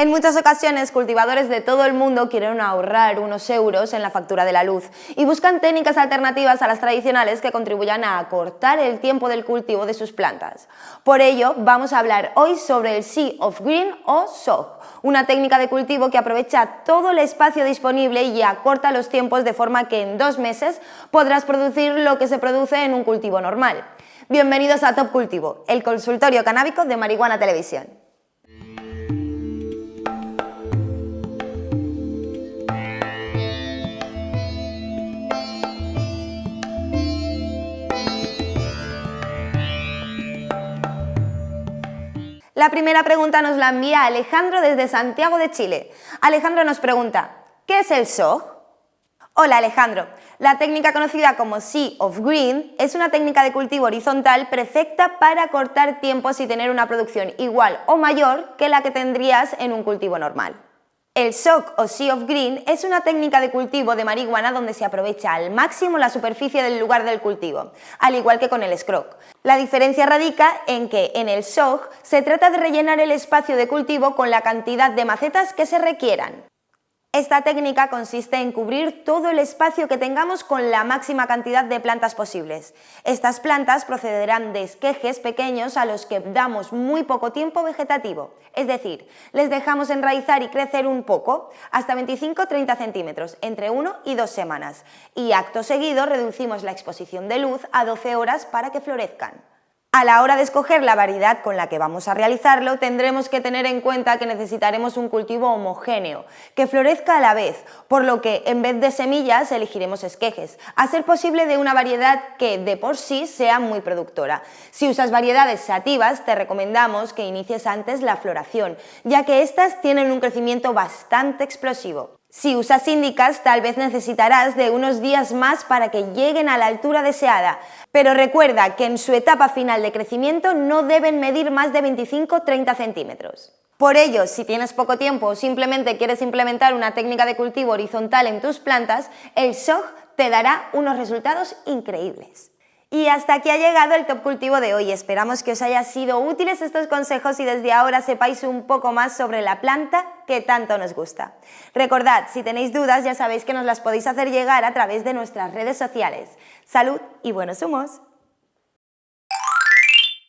En muchas ocasiones, cultivadores de todo el mundo quieren ahorrar unos euros en la factura de la luz y buscan técnicas alternativas a las tradicionales que contribuyan a acortar el tiempo del cultivo de sus plantas. Por ello, vamos a hablar hoy sobre el Sea of Green o SOG, una técnica de cultivo que aprovecha todo el espacio disponible y acorta los tiempos de forma que en dos meses podrás producir lo que se produce en un cultivo normal. Bienvenidos a Top Cultivo, el consultorio canábico de Marihuana Televisión. La primera pregunta nos la envía Alejandro desde Santiago de Chile. Alejandro nos pregunta, ¿qué es el SOG? Hola Alejandro, la técnica conocida como Sea of Green es una técnica de cultivo horizontal perfecta para cortar tiempos y tener una producción igual o mayor que la que tendrías en un cultivo normal. El SOC o Sea of Green es una técnica de cultivo de marihuana donde se aprovecha al máximo la superficie del lugar del cultivo, al igual que con el Scroc. La diferencia radica en que en el SOG se trata de rellenar el espacio de cultivo con la cantidad de macetas que se requieran. Esta técnica consiste en cubrir todo el espacio que tengamos con la máxima cantidad de plantas posibles. Estas plantas procederán de esquejes pequeños a los que damos muy poco tiempo vegetativo, es decir, les dejamos enraizar y crecer un poco, hasta 25-30 centímetros, entre 1 y 2 semanas, y acto seguido reducimos la exposición de luz a 12 horas para que florezcan. A la hora de escoger la variedad con la que vamos a realizarlo, tendremos que tener en cuenta que necesitaremos un cultivo homogéneo, que florezca a la vez, por lo que en vez de semillas elegiremos esquejes, a ser posible de una variedad que de por sí sea muy productora. Si usas variedades sativas, te recomendamos que inicies antes la floración, ya que estas tienen un crecimiento bastante explosivo. Si usas índicas, tal vez necesitarás de unos días más para que lleguen a la altura deseada, pero recuerda que en su etapa final de crecimiento no deben medir más de 25-30 centímetros. Por ello, si tienes poco tiempo o simplemente quieres implementar una técnica de cultivo horizontal en tus plantas, el SOG te dará unos resultados increíbles. Y hasta aquí ha llegado el Top Cultivo de hoy. Esperamos que os haya sido útiles estos consejos y desde ahora sepáis un poco más sobre la planta que tanto nos gusta. Recordad, si tenéis dudas ya sabéis que nos las podéis hacer llegar a través de nuestras redes sociales. Salud y buenos humos.